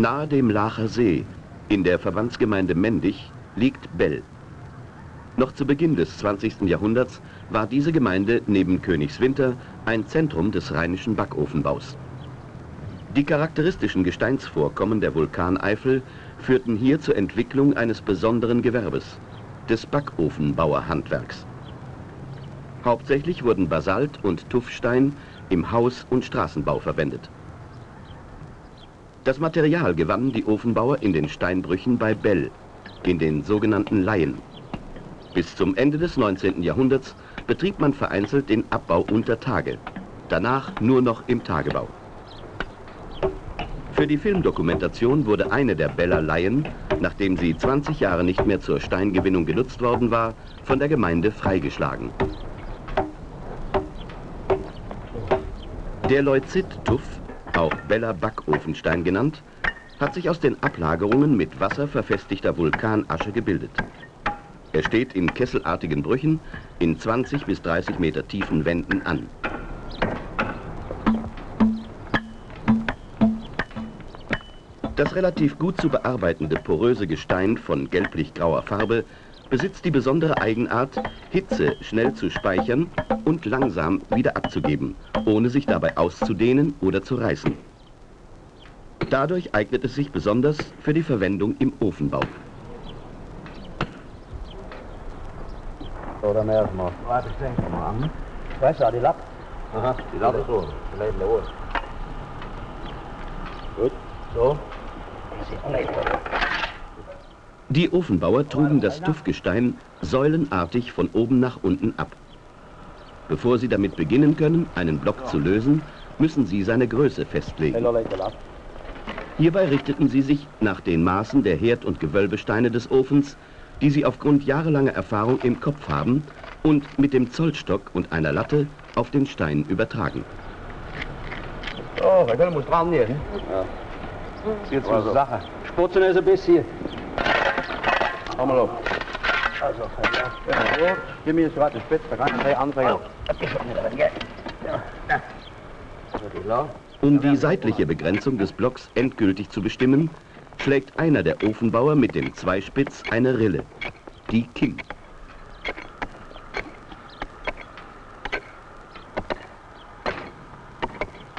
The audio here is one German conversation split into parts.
Nahe dem Lacher See, in der Verbandsgemeinde Mendig, liegt Bell. Noch zu Beginn des 20. Jahrhunderts war diese Gemeinde neben Königswinter ein Zentrum des rheinischen Backofenbaus. Die charakteristischen Gesteinsvorkommen der Vulkaneifel führten hier zur Entwicklung eines besonderen Gewerbes, des Backofenbauerhandwerks. Hauptsächlich wurden Basalt und Tuffstein im Haus- und Straßenbau verwendet. Das Material gewannen die Ofenbauer in den Steinbrüchen bei Bell, in den sogenannten Laien. Bis zum Ende des 19. Jahrhunderts betrieb man vereinzelt den Abbau unter Tage, danach nur noch im Tagebau. Für die Filmdokumentation wurde eine der Beller Laien, nachdem sie 20 Jahre nicht mehr zur Steingewinnung genutzt worden war, von der Gemeinde freigeschlagen. Der Leuzit-Tuff, auch Beller Backofenstein genannt, hat sich aus den Ablagerungen mit Wasser verfestigter Vulkanasche gebildet. Er steht in kesselartigen Brüchen in 20 bis 30 Meter tiefen Wänden an. Das relativ gut zu bearbeitende poröse Gestein von gelblich-grauer Farbe besitzt die besondere Eigenart, Hitze schnell zu speichern und langsam wieder abzugeben, ohne sich dabei auszudehnen oder zu reißen. Dadurch eignet es sich besonders für die Verwendung im Ofenbau. So, dann erstmal. Warte, ich denke mal an. Weißt du, die Lapp? Aha, die Lapp ist so. Die Läden los. Gut, so. Die Ofenbauer trugen das Tuffgestein säulenartig von oben nach unten ab. Bevor sie damit beginnen können, einen Block zu lösen, müssen sie seine Größe festlegen. Hierbei richteten sie sich nach den Maßen der Herd- und Gewölbesteine des Ofens, die sie aufgrund jahrelanger Erfahrung im Kopf haben und mit dem Zollstock und einer Latte auf den Stein übertragen. Oh, wir können uns dran hier. Ne? Ja. Jetzt also. Sache. Sputzen ist ein bisschen. Hau mal auf. Also, ja. Gib mir jetzt gerade eine Spitze, da kann ich gleich anfangen. Um die seitliche Begrenzung des Blocks endgültig zu bestimmen, schlägt einer der Ofenbauer mit dem Zweispitz eine Rille, die Kim.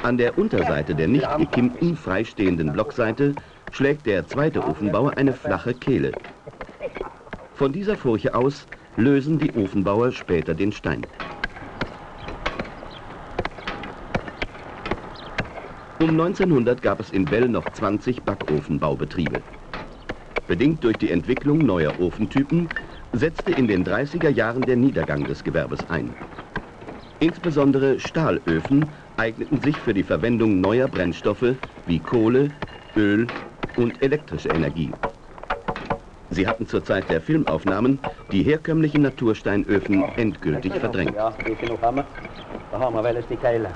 An der Unterseite der nicht gekimmten, freistehenden Blockseite schlägt der zweite Ofenbauer eine flache Kehle. Von dieser Furche aus lösen die Ofenbauer später den Stein. Um 1900 gab es in Bell noch 20 Backofenbaubetriebe. Bedingt durch die Entwicklung neuer Ofentypen setzte in den 30er Jahren der Niedergang des Gewerbes ein. Insbesondere Stahlöfen eigneten sich für die Verwendung neuer Brennstoffe wie Kohle, Öl und elektrische Energie. Sie hatten zur Zeit der Filmaufnahmen die herkömmlichen Natursteinöfen endgültig verdrängt. Ja, viel noch haben wir? Da haben wir welches die Keile.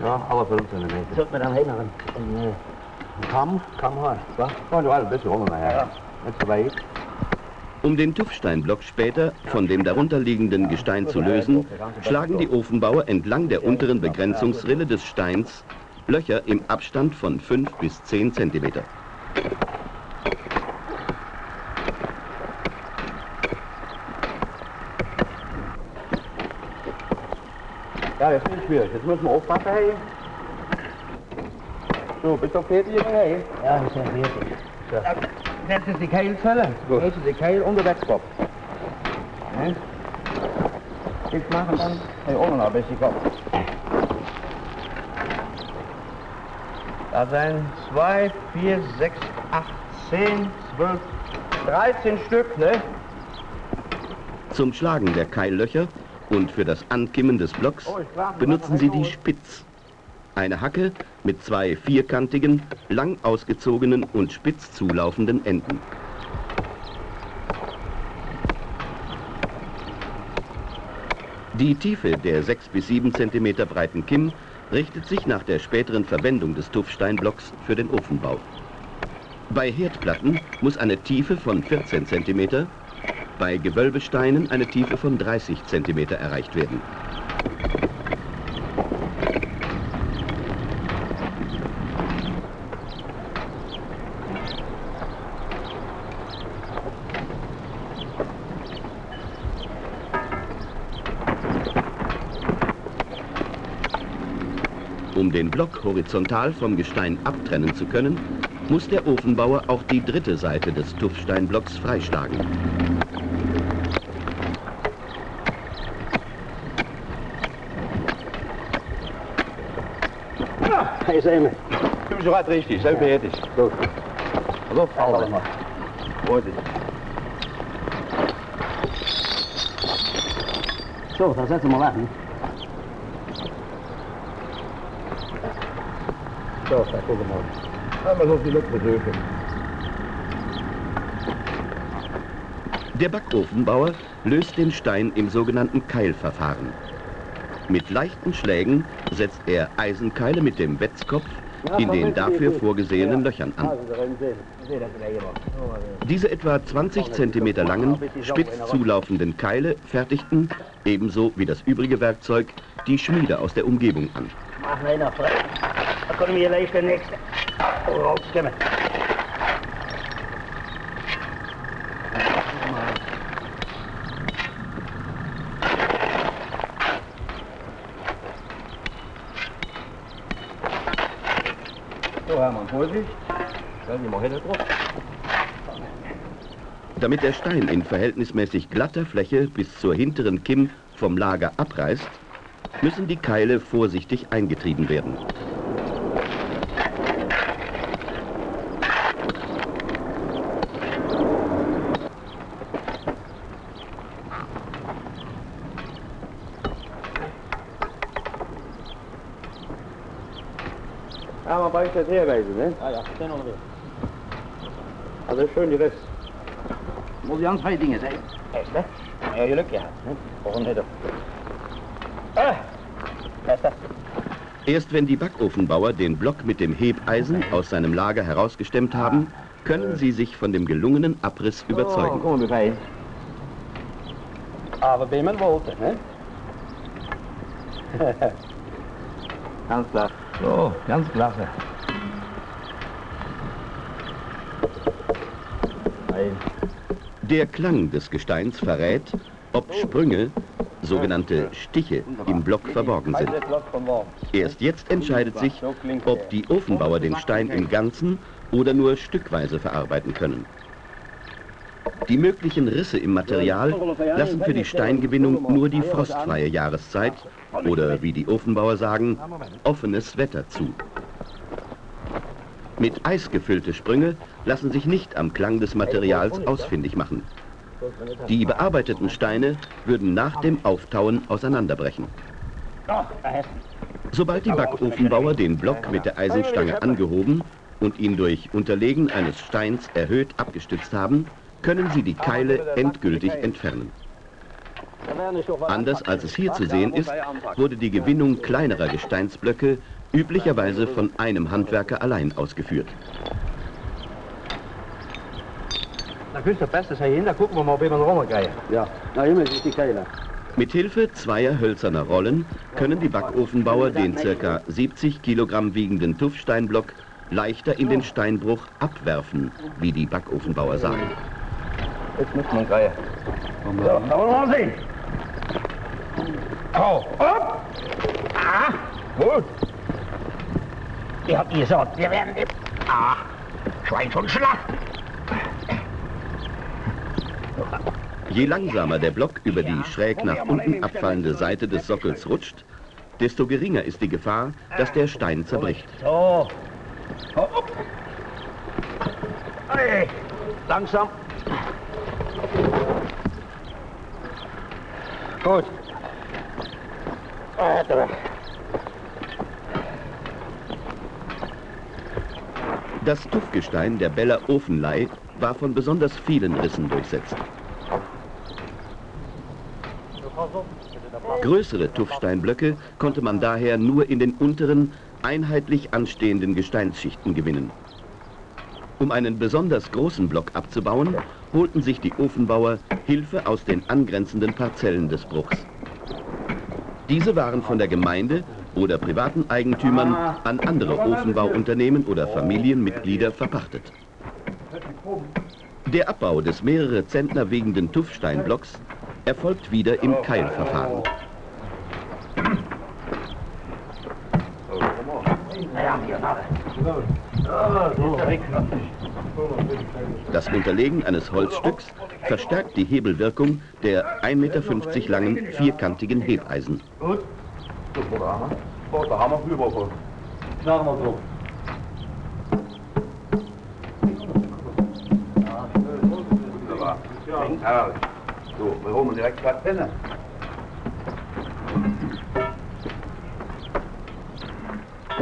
Ja, aber 15 Meter. Sollte man dann hin einen Kamm? Kamm haben, was? Ja, du ein bisschen rum nachher. Ja. So weit. Um den Tuffsteinblock später von dem darunterliegenden Gestein zu lösen, schlagen die Ofenbauer entlang der unteren Begrenzungsrille des Steins Löcher im Abstand von 5 bis 10 cm. Ja, das ist schwierig. Jetzt müssen wir aufpassen, hey. So, bist du fertig, hey? Ja, ich bin fertig. So. Setzen Sie die Keilzelle. Setzen Sie die Keil unter den Kopf. Ne? Ich mache dann hey, auch noch ein bisschen Kopf. Da sind 2, 4, 6, 8, 10, 12, 13 Stück, ne? Zum Schlagen der Keillöcher und für das Ankimmen des Blocks oh, benutzen sie die Spitz. Eine Hacke mit zwei vierkantigen, lang ausgezogenen und spitz zulaufenden Enden. Die Tiefe der 6 bis 7 cm breiten Kimm richtet sich nach der späteren Verwendung des Tuffsteinblocks für den Ofenbau. Bei Herdplatten muss eine Tiefe von 14 cm, bei Gewölbesteinen eine Tiefe von 30 cm erreicht werden. Um den Block horizontal vom Gestein abtrennen zu können, muss der Ofenbauer auch die dritte Seite des Tuffsteinblocks freischlagen. Ja, ist immer. Du bist gerade richtig, so fertig. Gut. Also, mal. Heute. So, dan zetten we hem weg. Hè? Zo, dat komt hem Ja, maar hoeft die lucht bedeugen. Der Backofenbauer löst den Stein im sogenannten Keilverfahren. Mit leichten Schlägen setzt er Eisenkeile mit dem Wetzkopf in den dafür vorgesehenen Löchern an. Diese etwa 20 cm langen, spitz zulaufenden Keile fertigten, ebenso wie das übrige Werkzeug, die Schmiede aus der Umgebung an. So, Hermann, Vorsicht. Damit der Stein in verhältnismäßig glatter Fläche bis zur hinteren Kimm vom Lager abreißt, müssen die Keile vorsichtig eingetrieben werden. Ja, man weiß das herweisen, ne? Ah ja, den onderweg. Also schön die Rest. Muss ganz zwei Dinge sein. Echt, ne? Ja, je Glück gehabt, ne? Warum nicht? Ah, Bester. Erst wenn die Backofenbauer den Block mit dem Hebeisen aus seinem Lager herausgestemmt haben, können sie sich von dem gelungenen Abriss überzeugen. Oh, komm mal rein. Aber bin man wollte, ne? ganz klar. So, ganz klasse. Der Klang des Gesteins verrät, ob Sprünge, sogenannte Stiche, im Block verborgen sind. Erst jetzt entscheidet sich, ob die Ofenbauer den Stein im Ganzen oder nur stückweise verarbeiten können. Die möglichen Risse im Material lassen für die Steingewinnung nur die frostfreie Jahreszeit oder, wie die Ofenbauer sagen, offenes Wetter zu. Mit Eis gefüllte Sprünge lassen sich nicht am Klang des Materials ausfindig machen. Die bearbeiteten Steine würden nach dem Auftauen auseinanderbrechen. Sobald die Backofenbauer den Block mit der Eisenstange angehoben und ihn durch Unterlegen eines Steins erhöht abgestützt haben, können sie die Keile endgültig entfernen. Anders als es hier zu sehen ist, wurde die Gewinnung kleinerer Gesteinsblöcke üblicherweise von einem Handwerker allein ausgeführt. Da küsst der Beste sei hin, da gucken wir mal, ob Roller kriegen. Ja, na immer ist die Keile. Mit Hilfe zweier hölzerner Rollen können die Backofenbauer den ca. 70 Kilogramm wiegenden Tuffsteinblock leichter in den Steinbruch abwerfen, wie die Backofenbauer sagen. Jetzt muss man greifen. So, da wollen wir mal sehen. Oh, hopp! Ah, gut. Ihr habt gesagt, wir werden die... Ah, Schwein schon schlachten. Je langsamer der Block über die schräg nach unten abfallende Seite des Sockels rutscht, desto geringer ist die Gefahr, dass der Stein zerbricht. So. Hopp. Hey, langsam. Gut. Das Tuffgestein der Beller Ofenlei war von besonders vielen Rissen durchsetzt. Größere Tuffsteinblöcke konnte man daher nur in den unteren, einheitlich anstehenden Gesteinsschichten gewinnen. Um einen besonders großen Block abzubauen, holten sich die Ofenbauer Hilfe aus den angrenzenden Parzellen des Bruchs. Diese waren von der Gemeinde oder privaten Eigentümern an andere Ofenbauunternehmen oder Familienmitglieder verpachtet. Der Abbau des mehrere Zentner wiegenden Tuffsteinblocks erfolgt wieder im Keilverfahren. Das Unterlegen eines Holzstücks verstärkt die Hebelwirkung der 1,50 Meter langen vierkantigen Hebeisen. Gut. Da haben wir rüber. Knacken wir drauf. Ja, so, wir holen direkt was Penne.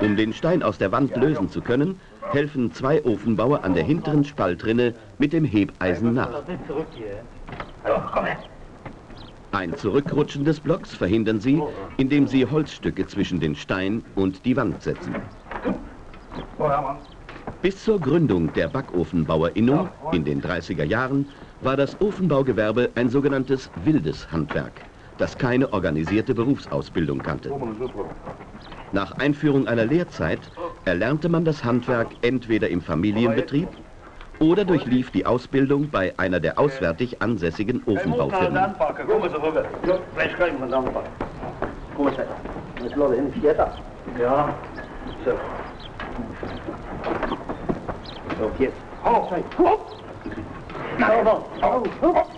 Um den Stein aus der Wand lösen zu können, helfen zwei Ofenbauer an der hinteren Spaltrinne mit dem Hebeisen nach. Ein Zurückrutschen des Blocks verhindern sie, indem sie Holzstücke zwischen den Stein und die Wand setzen. Bis zur Gründung der Backofenbauerinnung in den 30er Jahren war das Ofenbaugewerbe ein sogenanntes wildes Handwerk, das keine organisierte Berufsausbildung kannte. Nach Einführung einer Lehrzeit erlernte man das Handwerk entweder im Familienbetrieb oder durchlief die Ausbildung bei einer der auswärtig ansässigen Ofenbaufirmen. Ja, so. So, jetzt. Hopp! Naja. Da haben wir noch ein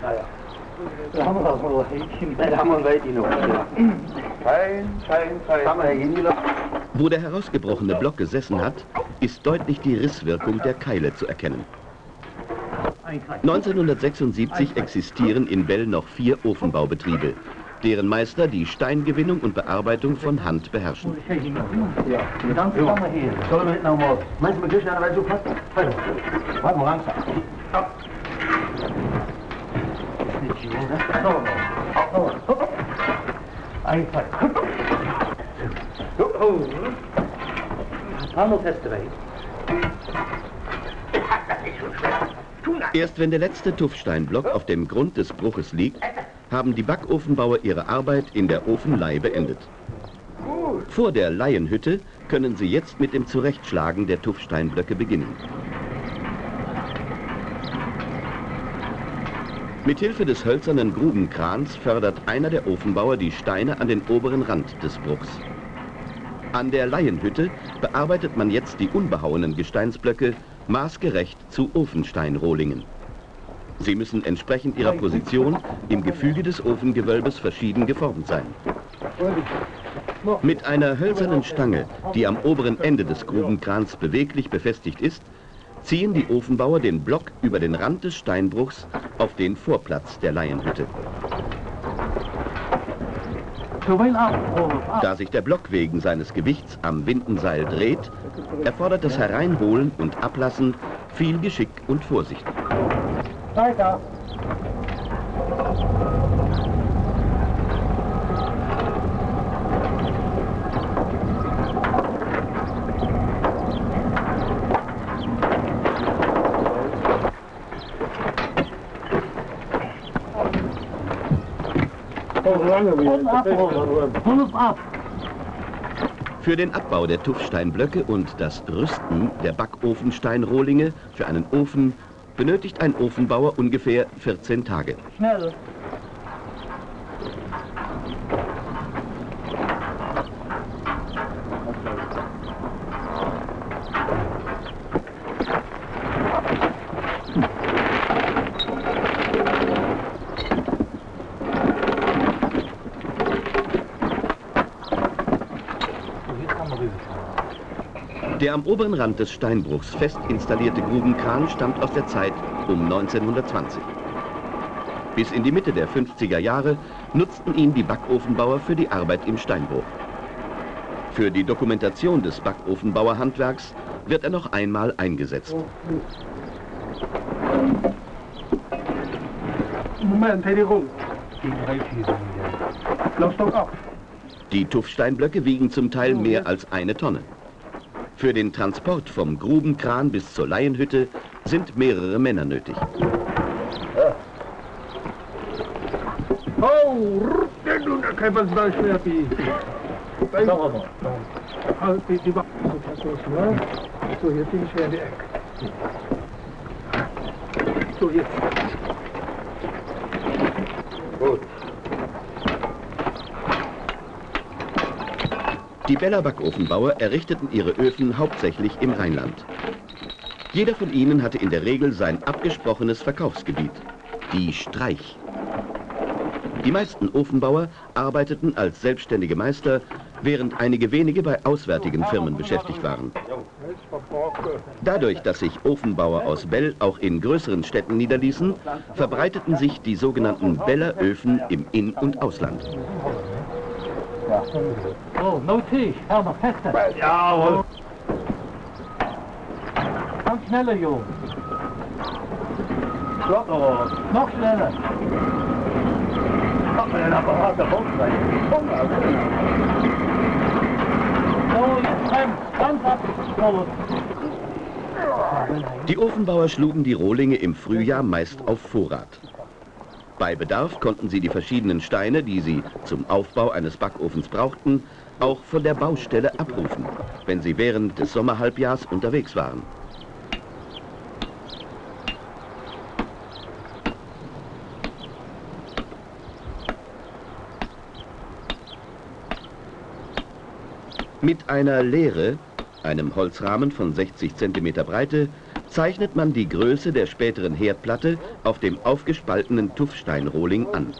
Da haben wir ein Weitchen noch. Fein, fein, fein. Wo der herausgebrochene Block gesessen hat, ist deutlich die Risswirkung der Keile zu erkennen. 1976 existieren in Bell noch vier Ofenbaubetriebe, deren Meister die Steingewinnung und Bearbeitung von Hand beherrschen. Ja, dann wir hier. Sollen wir noch mal? Meinst du, wir gehen eine So fast? Warte mal. Ist so, ne? Einfach. Handel testen Erst wenn der letzte Tuffsteinblock auf dem Grund des Bruches liegt, haben die Backofenbauer ihre Arbeit in der Ofenlei beendet. Vor der Laienhütte können sie jetzt mit dem Zurechtschlagen der Tuffsteinblöcke beginnen. Mithilfe des hölzernen Grubenkrans fördert einer der Ofenbauer die Steine an den oberen Rand des Bruchs. An der Laienhütte bearbeitet man jetzt die unbehauenen Gesteinsblöcke maßgerecht zu Ofensteinrohlingen. Sie müssen entsprechend ihrer Position im Gefüge des Ofengewölbes verschieden geformt sein. Mit einer hölzernen Stange, die am oberen Ende des Grubenkrans beweglich befestigt ist, ziehen die Ofenbauer den Block über den Rand des Steinbruchs auf den Vorplatz der Laienhütte. Da sich der Block wegen seines Gewichts am Windenseil dreht, erfordert das Hereinholen und Ablassen viel Geschick und Vorsicht. Weiter. Für den Abbau der Tuffsteinblöcke und das Rüsten der Backofensteinrohlinge für einen Ofen benötigt ein Ofenbauer ungefähr 14 Tage. Schnell. Der am oberen Rand des Steinbruchs fest installierte Grubenkran stammt aus der Zeit um 1920. Bis in die Mitte der 50er Jahre nutzten ihn die Backofenbauer für die Arbeit im Steinbruch. Für die Dokumentation des Backofenbauerhandwerks wird er noch einmal eingesetzt. Moment, Die Tuffsteinblöcke wiegen zum Teil mehr als eine Tonne. Für den Transport vom Grubenkran bis zur Laienhütte sind mehrere Männer nötig. So, jetzt bin ich in die Ecke. So, jetzt. Die Beller Backofenbauer errichteten ihre Öfen hauptsächlich im Rheinland. Jeder von ihnen hatte in der Regel sein abgesprochenes Verkaufsgebiet, die Streich. Die meisten Ofenbauer arbeiteten als selbstständige Meister, während einige wenige bei auswärtigen Firmen beschäftigt waren. Dadurch, dass sich Ofenbauer aus Bell auch in größeren Städten niederließen, verbreiteten sich die sogenannten Belleröfen im In- und Ausland. Oh, no Tisch, Herr, fester. Ja, Ganz schneller, Junge. Klappt aber. Noch schneller. Man den Apparat Box rein? So, jetzt bremst. Ganz ab. Die Ofenbauer schlugen die Rohlinge im Frühjahr meist auf Vorrat. Bei Bedarf konnten sie die verschiedenen Steine, die sie zum Aufbau eines Backofens brauchten, auch von der Baustelle abrufen, wenn sie während des Sommerhalbjahrs unterwegs waren. Mit einer Leere, einem Holzrahmen von 60 cm Breite, zeichnet man die Größe der späteren Herdplatte auf dem aufgespaltenen Tuffsteinrohling an.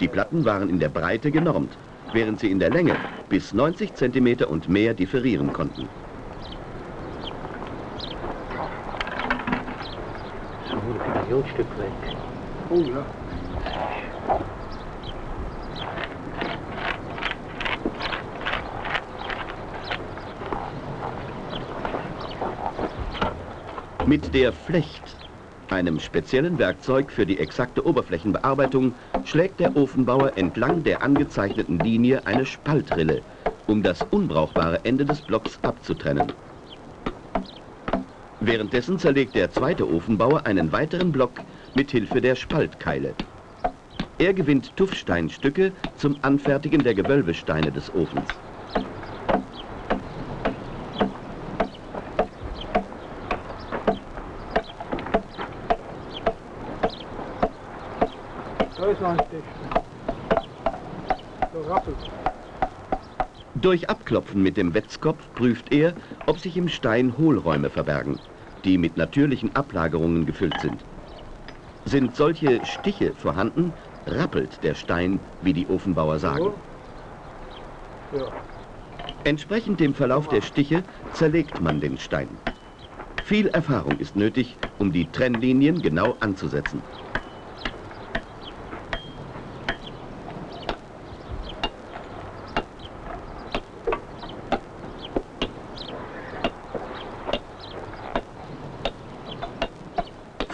Die Platten waren in der Breite genormt, während sie in der Länge bis 90 cm und mehr differieren konnten. So, ein Jodstück weg. Oh ja. Mit der Flecht, einem speziellen Werkzeug für die exakte Oberflächenbearbeitung, schlägt der Ofenbauer entlang der angezeichneten Linie eine Spaltrille, um das unbrauchbare Ende des Blocks abzutrennen. Währenddessen zerlegt der zweite Ofenbauer einen weiteren Block mit Hilfe der Spaltkeile. Er gewinnt Tuffsteinstücke zum Anfertigen der Gewölbesteine des Ofens. Ist noch ein Stich. So rappelt. Durch Abklopfen mit dem Wetzkopf prüft er, ob sich im Stein Hohlräume verbergen, die mit natürlichen Ablagerungen gefüllt sind. Sind solche Stiche vorhanden, rappelt der Stein, wie die Ofenbauer sagen. Ja. Entsprechend dem Verlauf der Stiche zerlegt man den Stein. Viel Erfahrung ist nötig, um die Trennlinien genau anzusetzen.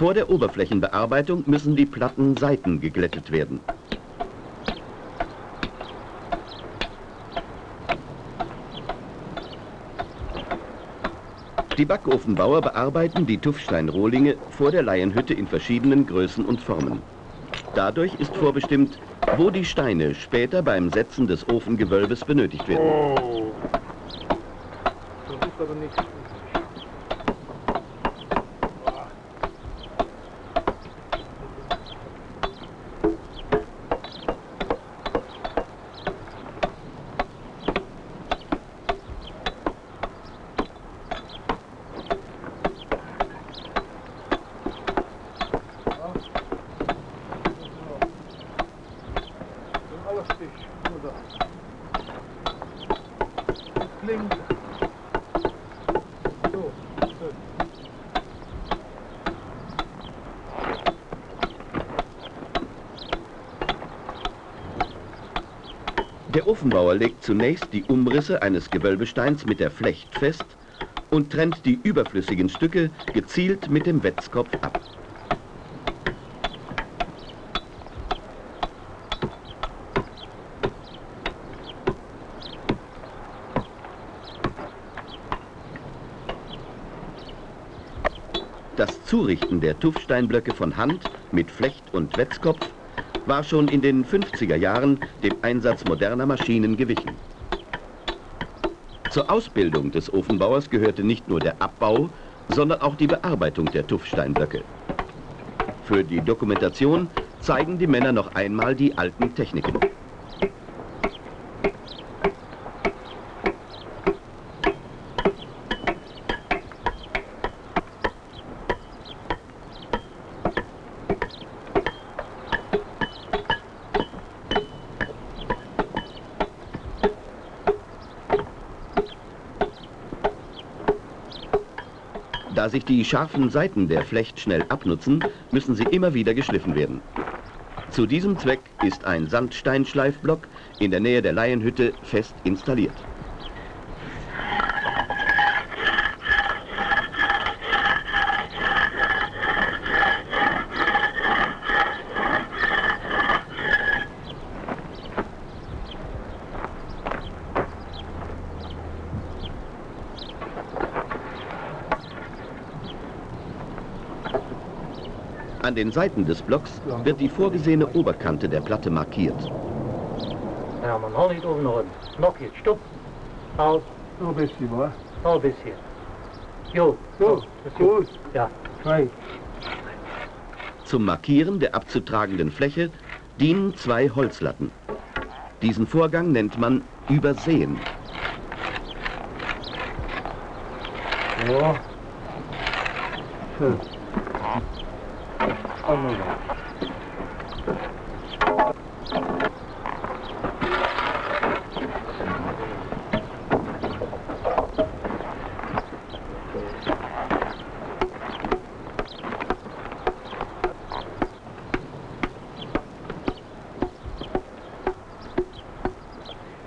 Vor der Oberflächenbearbeitung müssen die Platten Seiten geglättet werden. Die Backofenbauer bearbeiten die Tuffsteinrohlinge vor der Laienhütte in verschiedenen Größen und Formen. Dadurch ist vorbestimmt, wo die Steine später beim Setzen des Ofengewölbes benötigt werden. Oh. Das ist aber nicht. Alles Stich. Nur da. Klingt. So. so. Der Ofenbauer legt zunächst die Umrisse eines Gewölbesteins mit der Flecht fest und trennt die überflüssigen Stücke gezielt mit dem Wetzkopf ab. Das Zurichten der Tuffsteinblöcke von Hand mit Flecht und Wetzkopf war schon in den 50er Jahren dem Einsatz moderner Maschinen gewichen. Zur Ausbildung des Ofenbauers gehörte nicht nur der Abbau, sondern auch die Bearbeitung der Tuffsteinblöcke. Für die Dokumentation zeigen die Männer noch einmal die alten Techniken. Sich die scharfen Seiten der Flecht schnell abnutzen, müssen sie immer wieder geschliffen werden. Zu diesem Zweck ist ein Sandsteinschleifblock in der Nähe der Laienhütte fest installiert. Den Seiten des Blocks wird die vorgesehene Oberkante der Platte markiert. Ja, man hol nicht oben noch. Noch jetzt, stopp. Halt, Noch ein bisschen, wa? noch ein bisschen. Jo, ist gut. Ja. Zwei. Zum Markieren der abzutragenden Fläche dienen zwei Holzlatten. Diesen Vorgang nennt man Übersehen. Ja. So. Da.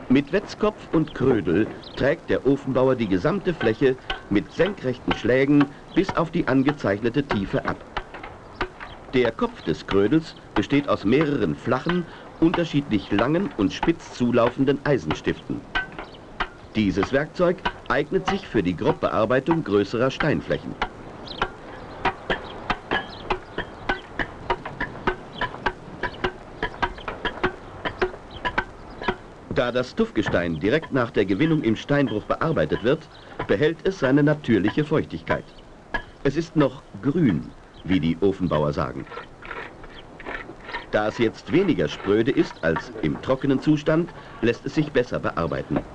Mit Wetzkopf und Krödel trägt der Ofenbauer die gesamte Fläche mit senkrechten Schlägen bis auf die angezeichnete Tiefe ab. Der Kopf des Krödels besteht aus mehreren flachen, unterschiedlich langen und spitz zulaufenden Eisenstiften. Dieses Werkzeug eignet sich für die Grobbearbeitung größerer Steinflächen. Da das Tuffgestein direkt nach der Gewinnung im Steinbruch bearbeitet wird, behält es seine natürliche Feuchtigkeit. Es ist noch grün, wie die Ofenbauer sagen. Da es jetzt weniger spröde ist als im trockenen Zustand, lässt es sich besser bearbeiten.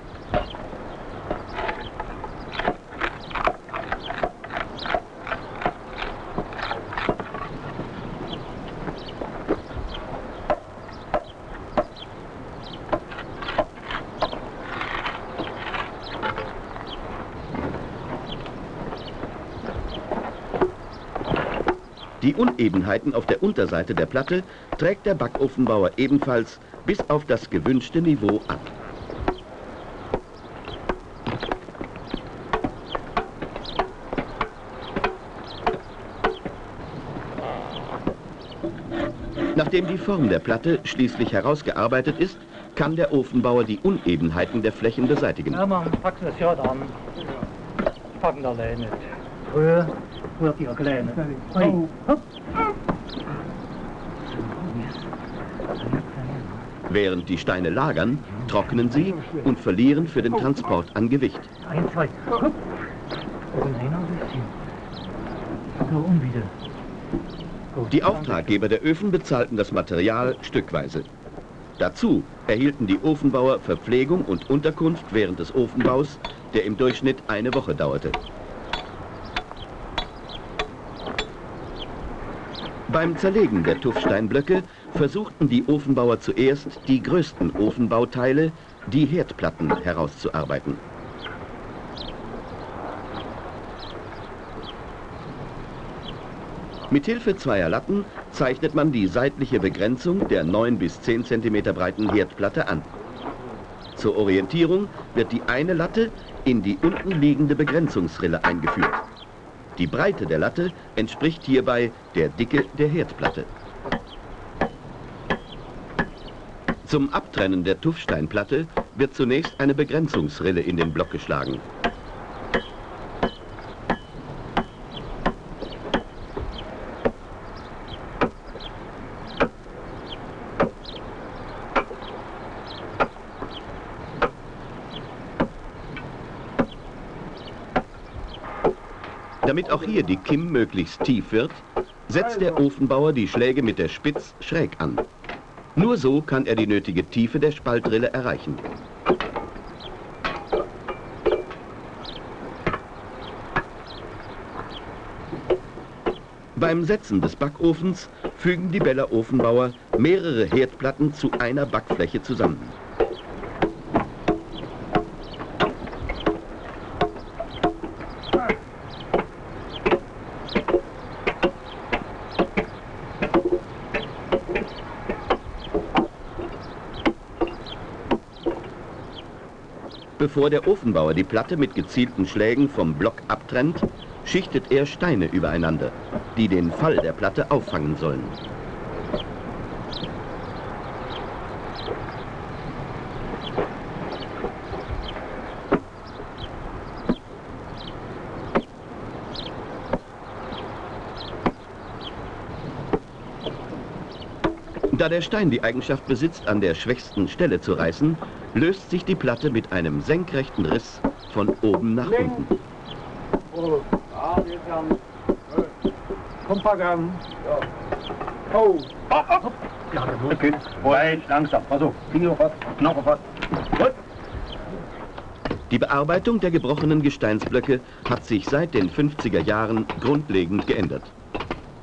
Unebenheiten auf der Unterseite der Platte trägt der Backofenbauer ebenfalls bis auf das gewünschte Niveau ab. Nachdem die Form der Platte schließlich herausgearbeitet ist, kann der Ofenbauer die Unebenheiten der Flächen beseitigen. Ja, man packen das ja dann. Packen da nicht. Früher wird die ja kleiner. Hey, hopp. Während die Steine lagern, trocknen sie und verlieren für den Transport an Gewicht. Ein, zwei, Die Auftraggeber der Öfen bezahlten das Material stückweise. Dazu erhielten die Ofenbauer Verpflegung und Unterkunft während des Ofenbaus, der im Durchschnitt eine Woche dauerte. Beim Zerlegen der Tuffsteinblöcke versuchten die Ofenbauer zuerst, die größten Ofenbauteile, die Herdplatten, herauszuarbeiten. Mithilfe zweier Latten zeichnet man die seitliche Begrenzung der 9 bis 10 cm breiten Herdplatte an. Zur Orientierung wird die eine Latte in die unten liegende Begrenzungsrille eingeführt. Die Breite der Latte entspricht hierbei der Dicke der Herdplatte. Zum Abtrennen der Tuffsteinplatte wird zunächst eine Begrenzungsrille in den Block geschlagen. Auch hier die Kimm möglichst tief wird, setzt der Ofenbauer die Schläge mit der Spitz schräg an. Nur so kann er die nötige Tiefe der Spaltrille erreichen. Beim Setzen des Backofens fügen die Beller Ofenbauer mehrere Herdplatten zu einer Backfläche zusammen. Bevor der Ofenbauer die Platte mit gezielten Schlägen vom Block abtrennt, schichtet er Steine übereinander, die den Fall der Platte auffangen sollen. Da der Stein die Eigenschaft besitzt, an der schwächsten Stelle zu reißen, löst sich die Platte mit einem senkrechten Riss von oben nach unten. Kompagramm. Oh. Hopp, hopp. Okay. Weit, langsam. Also, Finger fast, Knochen fast. Gut. Die Bearbeitung der gebrochenen Gesteinsblöcke hat sich seit den 50er Jahren grundlegend geändert.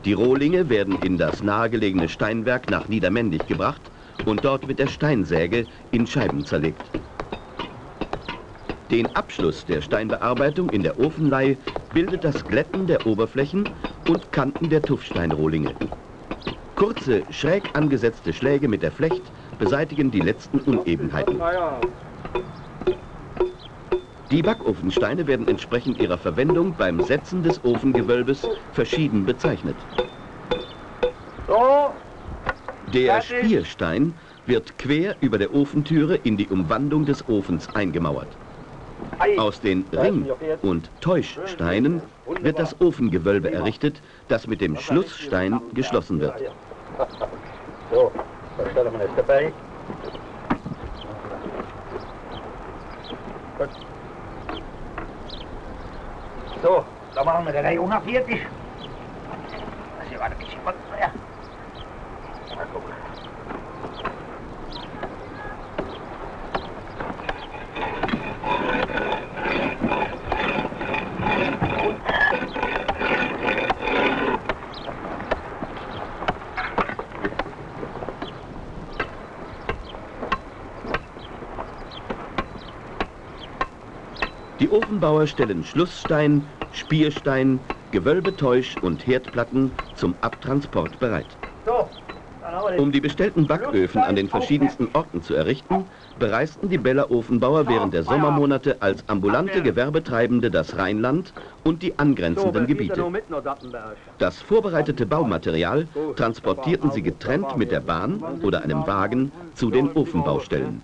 Die Rohlinge werden in das nahegelegene Steinwerk nach Niedermendig gebracht und dort mit der Steinsäge in Scheiben zerlegt. Den Abschluss der Steinbearbeitung in der Ofenlei bildet das Glätten der Oberflächen und Kanten der Tuffsteinrohlinge. Kurze, schräg angesetzte Schläge mit der Flecht beseitigen die letzten Unebenheiten. Die Backofensteine werden entsprechend ihrer Verwendung beim Setzen des Ofengewölbes verschieden bezeichnet. Der Spierstein wird quer über der Ofentüre in die Umwandung des Ofens eingemauert. Aus den Ring- und Täuschsteinen wird das Ofengewölbe errichtet, das mit dem Schlussstein geschlossen wird. So, da stellen wir jetzt dabei. Gut. So, da machen wir den 140. Das hier war ein bisschen was. Ja. Die Ofenbauer stellen Schlussstein, Spierstein, Gewölbetäusch und Herdplatten zum Abtransport bereit. Um die bestellten Backöfen an den verschiedensten Orten zu errichten, bereisten die Beller Ofenbauer während der Sommermonate als ambulante Gewerbetreibende das Rheinland und die angrenzenden Gebiete. Das vorbereitete Baumaterial transportierten sie getrennt mit der Bahn oder einem Wagen zu den Ofenbaustellen.